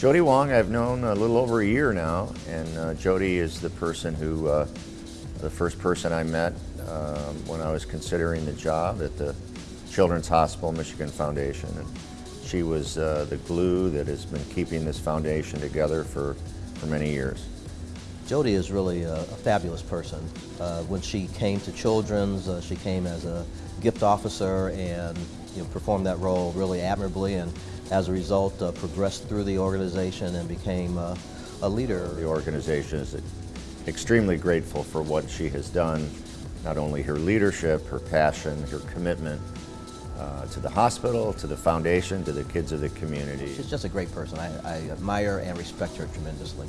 Jody Wong I've known a little over a year now, and uh, Jody is the person who, uh, the first person I met um, when I was considering the job at the Children's Hospital Michigan Foundation. And she was uh, the glue that has been keeping this foundation together for, for many years. Jody is really a, a fabulous person. Uh, when she came to Children's, uh, she came as a gift officer and you know, performed that role really admirably and as a result uh, progressed through the organization and became uh, a leader. The organization is extremely grateful for what she has done, not only her leadership, her passion, her commitment uh, to the hospital, to the foundation, to the kids of the community. She's just a great person. I, I admire and respect her tremendously.